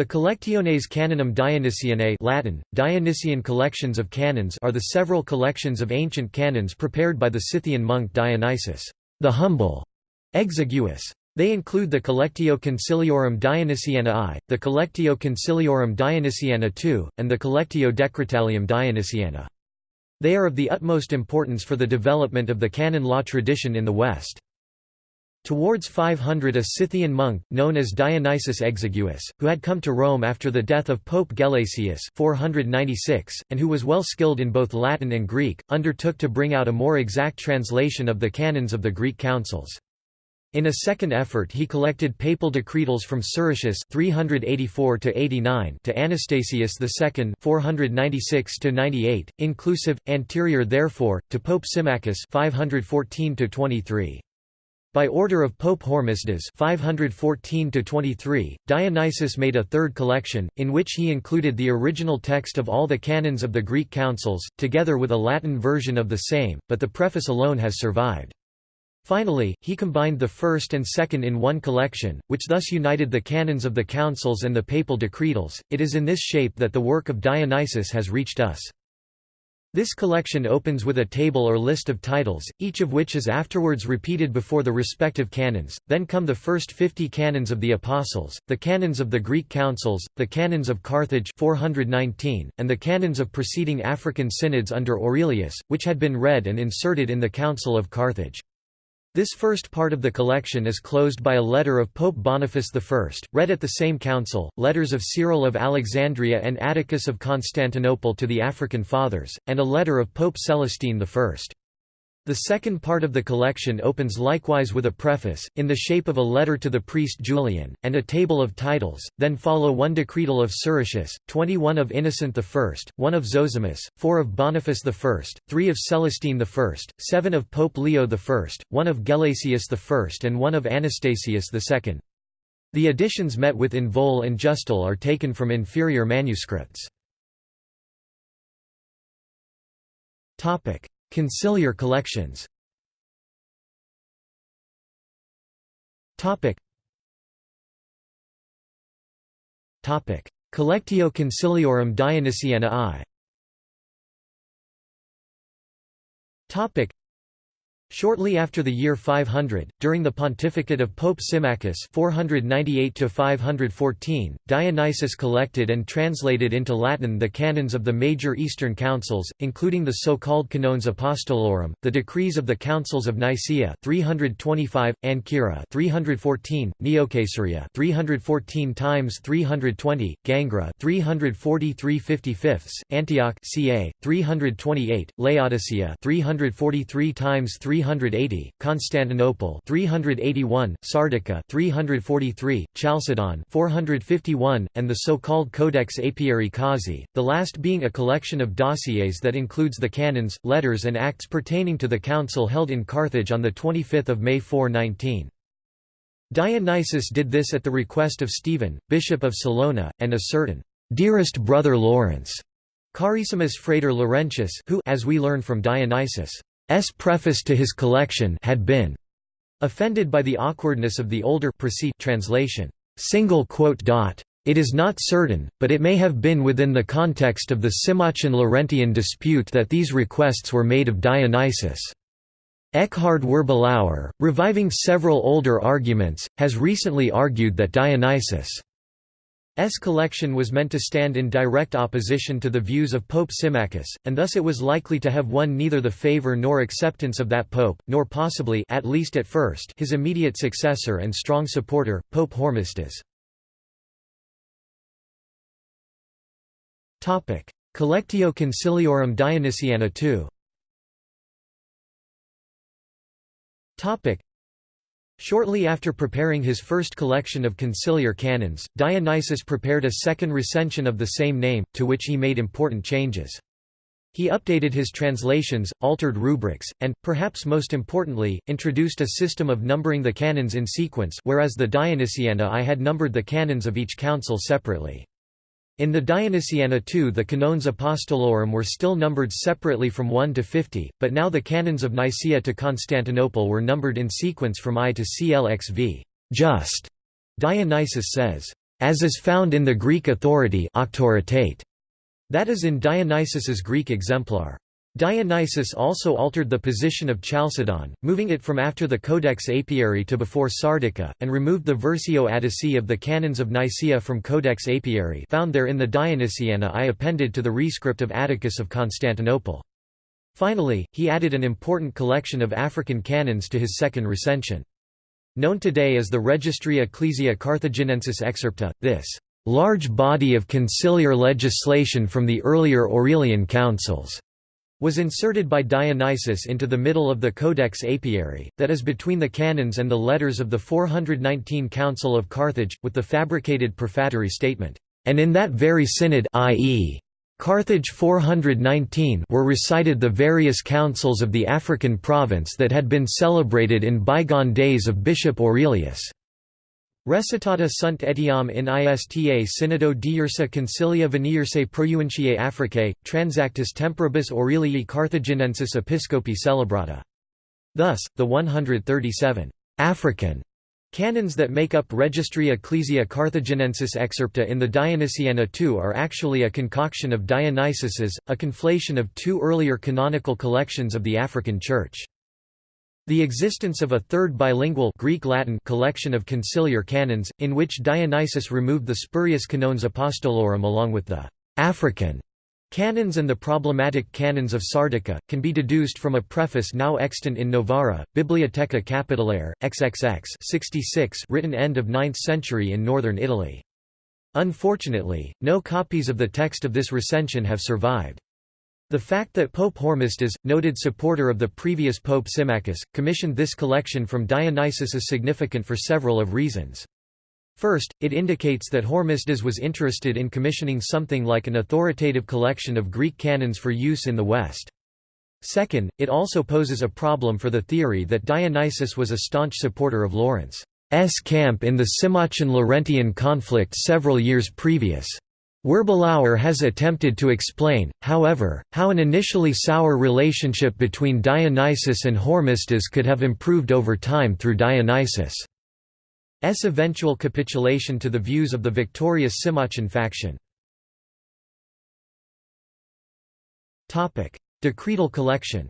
The Collectiones Canonum Dionysianae Latin, Dionysian collections of canons are the several collections of ancient canons prepared by the Scythian monk Dionysius the Humble, exiguus. They include the Collectio Conciliorum Dionysiana I, the Collectio Conciliorum Dionysiana II, and the Collectio Decretalium Dionysiana. They are of the utmost importance for the development of the canon law tradition in the West. Towards 500 a Scythian monk, known as Dionysius Exiguus, who had come to Rome after the death of Pope Gelasius 496, and who was well skilled in both Latin and Greek, undertook to bring out a more exact translation of the canons of the Greek councils. In a second effort he collected papal decretals from Siricius 384 to Anastasius II 496-98, inclusive, anterior therefore, to Pope Symmachus 514 -23. By order of Pope Hormisdas 514 Dionysius made a third collection, in which he included the original text of all the canons of the Greek councils, together with a Latin version of the same, but the preface alone has survived. Finally, he combined the first and second in one collection, which thus united the canons of the councils and the papal decretals. It is in this shape that the work of Dionysius has reached us. This collection opens with a table or list of titles, each of which is afterwards repeated before the respective canons, then come the first fifty canons of the Apostles, the canons of the Greek councils, the canons of Carthage 419, and the canons of preceding African synods under Aurelius, which had been read and inserted in the Council of Carthage. This first part of the collection is closed by a letter of Pope Boniface I, read at the same council, letters of Cyril of Alexandria and Atticus of Constantinople to the African Fathers, and a letter of Pope Celestine I. The second part of the collection opens likewise with a preface, in the shape of a letter to the priest Julian, and a table of titles, then follow one decretal of Siricius, 21 of Innocent I, one of Zosimus, four of Boniface I, three of Celestine I, seven of Pope Leo I, one of Gelasius I and one of Anastasius II. The editions met with in Voel and Justel are taken from inferior manuscripts. Conciliar collections. Topic. Topic. Collectio Conciliorum Dionysiana I Topic Shortly after the year 500, during the pontificate of Pope Symmachus 498–514, Dionysius collected and translated into Latin the canons of the major Eastern councils, including the so-called Canones Apostolorum, the decrees of the councils of Nicaea 325, Ancyra 314, Neocaesarea 314 times 320, Gangra 343 55, Antioch ca. 328, Laodicea 343 times 3 380, Constantinople 381, Sardica 343, Chalcedon 451, and the so-called Codex Apiarii Causae, the last being a collection of dossiers that includes the canons, letters and acts pertaining to the council held in Carthage on 25 May 419. Dionysius did this at the request of Stephen, Bishop of Salona, and a certain dearest brother Lawrence, Carissimus Frater Laurentius who as we learn from Dionysius S preface to his collection had been offended by the awkwardness of the older translation. It is not certain, but it may have been within the context of the Symmachon-Laurentian dispute that these requests were made of Dionysius. Eckhard Wirbelauer, reviving several older arguments, has recently argued that Dionysius' S collection was meant to stand in direct opposition to the views of Pope Symmachus, and thus it was likely to have won neither the favor nor acceptance of that pope, nor possibly at least at first his immediate successor and strong supporter, Pope Hormisdas. Collectio Conciliorum Dionysiana II Shortly after preparing his first collection of conciliar canons, Dionysius prepared a second recension of the same name, to which he made important changes. He updated his translations, altered rubrics, and, perhaps most importantly, introduced a system of numbering the canons in sequence whereas the Dionysiana I had numbered the canons of each council separately. In the Dionysiana II the Canones Apostolorum were still numbered separately from 1 to 50, but now the canons of Nicaea to Constantinople were numbered in sequence from I to CLXV. Just. Dionysius says, as is found in the Greek authority that is in Dionysius's Greek exemplar. Dionysius also altered the position of Chalcedon, moving it from after the Codex Apiarii to before Sardica, and removed the Versio Attici of the Canons of Nicaea from Codex Apiarii found there in the Dionysiana I appended to the rescript of Atticus of Constantinople. Finally, he added an important collection of African canons to his second recension. Known today as the Registri Ecclesiae Carthaginensis Excerpta, this large body of conciliar legislation from the earlier Aurelian councils was inserted by Dionysius into the middle of the Codex Apiarii, that is between the canons and the letters of the 419 Council of Carthage, with the fabricated prefatory statement, "...and in that very synod i.e. Carthage 419 were recited the various councils of the African province that had been celebrated in bygone days of Bishop Aurelius." Recitata sunt etiam in ista synodo diursa concilia venirse projuentiae Africae, transactus temporibus Aurelii Carthaginensis episcopi celebrata. Thus, the 137 African canons that make up Registri Ecclesiae Carthaginensis excerpta in the Dionysiana II are actually a concoction of Dionysius's, a conflation of two earlier canonical collections of the African Church. The existence of a third bilingual Greek-Latin collection of conciliar canons, in which Dionysius removed the spurious Canones Apostolorum along with the «African» canons and the problematic canons of Sardica, can be deduced from a preface now extant in Novara, Bibliotheca Capitolare, XXX 66 written end of 9th century in northern Italy. Unfortunately, no copies of the text of this recension have survived. The fact that Pope Hormisdas, noted supporter of the previous Pope Symmachus, commissioned this collection from Dionysius is significant for several of reasons. First, it indicates that Hormisdas was interested in commissioning something like an authoritative collection of Greek canons for use in the West. Second, it also poses a problem for the theory that Dionysius was a staunch supporter of Lawrence's camp in the Symmachine-Laurentian conflict several years previous. Wirbelauer has attempted to explain, however, how an initially sour relationship between Dionysius and Hormisdas could have improved over time through Dionysius' eventual capitulation to the views of the victorious Symmachine faction. Decretal collection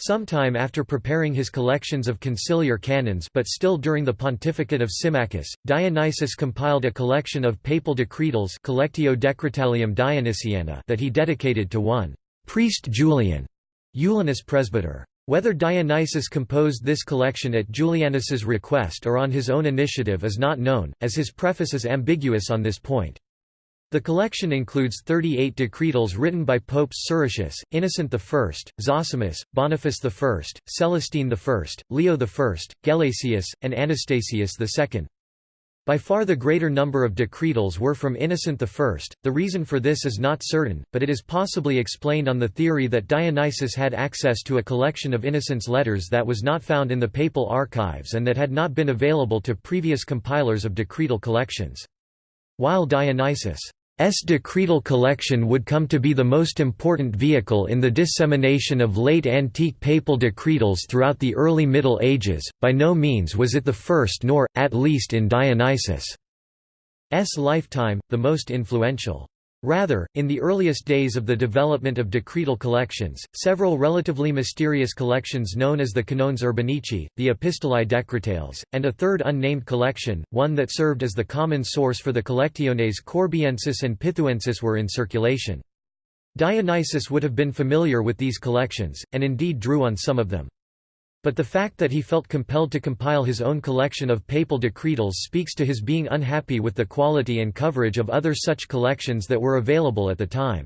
Sometime after preparing his collections of conciliar canons but still during the pontificate of Symmachus, Dionysius compiled a collection of papal decretals Collectio Decretalium Dionysiana that he dedicated to one priest Julian, Julianus presbyter. Whether Dionysius composed this collection at Julianus's request or on his own initiative is not known, as his preface is ambiguous on this point. The collection includes 38 decretals written by Popes Siricius, Innocent I, Zosimus, Boniface I, Celestine I, Leo I, Gelasius, and Anastasius II. By far the greater number of decretals were from Innocent I. The reason for this is not certain, but it is possibly explained on the theory that Dionysius had access to a collection of Innocent's letters that was not found in the papal archives and that had not been available to previous compilers of decretal collections. While Dionysius. Decretal collection would come to be the most important vehicle in the dissemination of late antique papal decretals throughout the early Middle Ages, by no means was it the first nor, at least in Dionysius' lifetime, the most influential. Rather, in the earliest days of the development of decretal collections, several relatively mysterious collections known as the Canones Urbanici, the Epistolae Decretales, and a third unnamed collection, one that served as the common source for the Collectiones Corbiensis and Pithouensis were in circulation. Dionysius would have been familiar with these collections, and indeed drew on some of them. But the fact that he felt compelled to compile his own collection of papal decretals speaks to his being unhappy with the quality and coverage of other such collections that were available at the time.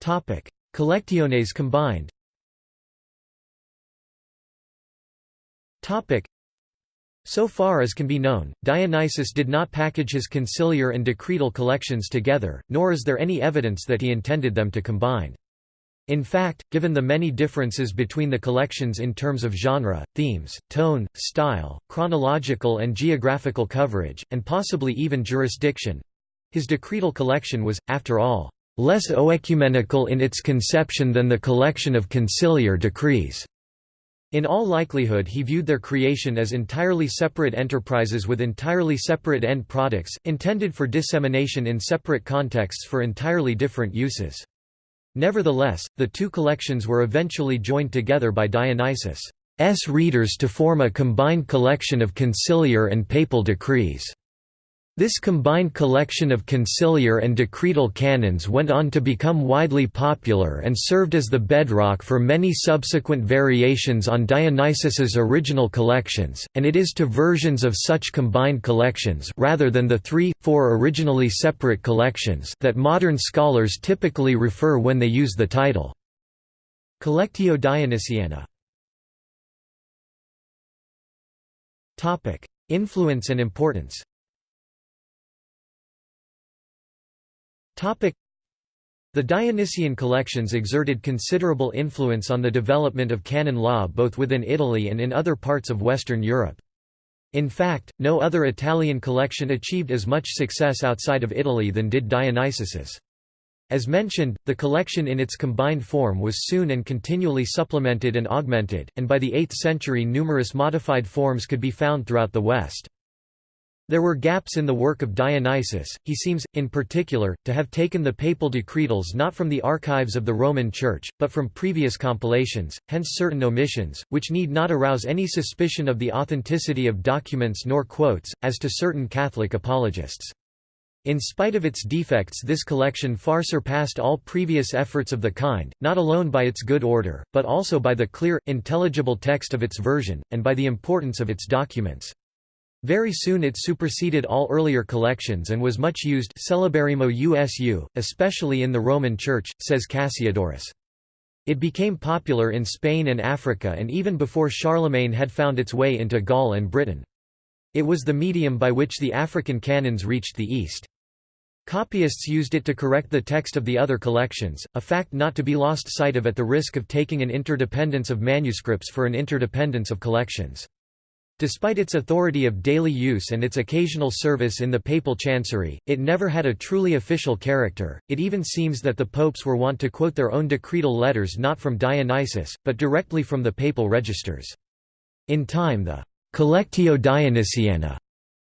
Collectiones combined so far as can be known, Dionysius did not package his conciliar and decretal collections together, nor is there any evidence that he intended them to combine. In fact, given the many differences between the collections in terms of genre, themes, tone, style, chronological and geographical coverage, and possibly even jurisdiction—his decretal collection was, after all, less oecumenical in its conception than the collection of conciliar decrees. In all likelihood he viewed their creation as entirely separate enterprises with entirely separate end products, intended for dissemination in separate contexts for entirely different uses. Nevertheless, the two collections were eventually joined together by Dionysius' readers to form a combined collection of conciliar and papal decrees. This combined collection of conciliar and decretal canons went on to become widely popular and served as the bedrock for many subsequent variations on Dionysius's original collections, and it is to versions of such combined collections rather than the three, four originally separate collections that modern scholars typically refer when they use the title Collectio Dionysiana. Influence and importance The Dionysian collections exerted considerable influence on the development of canon law both within Italy and in other parts of Western Europe. In fact, no other Italian collection achieved as much success outside of Italy than did Dionysius's. As mentioned, the collection in its combined form was soon and continually supplemented and augmented, and by the 8th century numerous modified forms could be found throughout the West. There were gaps in the work of Dionysius, he seems, in particular, to have taken the papal decretals not from the archives of the Roman Church, but from previous compilations, hence certain omissions, which need not arouse any suspicion of the authenticity of documents nor quotes, as to certain Catholic apologists. In spite of its defects this collection far surpassed all previous efforts of the kind, not alone by its good order, but also by the clear, intelligible text of its version, and by the importance of its documents. Very soon it superseded all earlier collections and was much used Celeberrimo usu, especially in the Roman Church, says Cassiodorus. It became popular in Spain and Africa and even before Charlemagne had found its way into Gaul and Britain. It was the medium by which the African canons reached the East. Copyists used it to correct the text of the other collections, a fact not to be lost sight of at the risk of taking an interdependence of manuscripts for an interdependence of collections. Despite its authority of daily use and its occasional service in the papal chancery, it never had a truly official character. It even seems that the popes were wont to quote their own decretal letters not from Dionysius, but directly from the papal registers. In time the Collectio Dionysiana,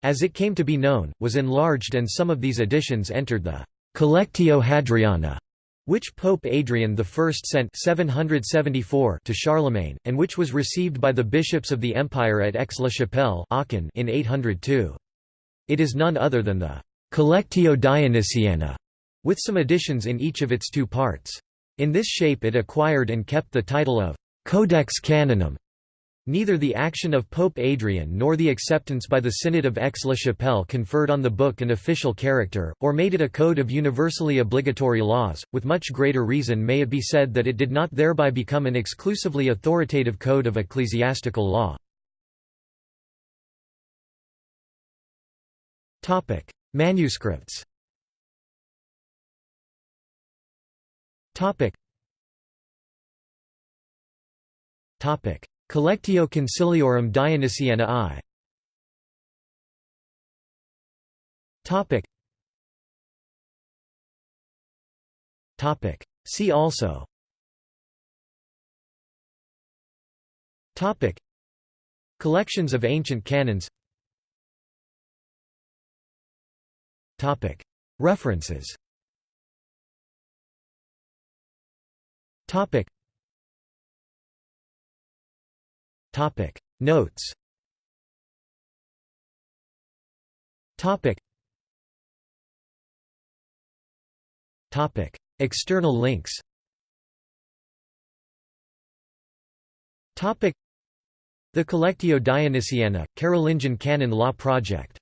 as it came to be known, was enlarged and some of these editions entered the Collectio Hadriana which Pope Adrian I sent 774 to Charlemagne, and which was received by the bishops of the empire at Aix-la-Chapelle in 802. It is none other than the «Collectio Dionysiana», with some additions in each of its two parts. In this shape it acquired and kept the title of «Codex Canonum», Neither the action of Pope Adrian nor the acceptance by the Synod of Aix-la-Chapelle conferred on the book an official character, or made it a code of universally obligatory laws, with much greater reason may it be said that it did not thereby become an exclusively authoritative code of ecclesiastical law. Manuscripts Topic. Collectio Conciliorum Dionysiana I. Topic. Topic. See also. Topic. Collections of ancient canons. Topic. References. Topic Topic. Notes. Topic. Topic. External links. Topic. The Collectio Dionysiana, Carolingian Canon Law Project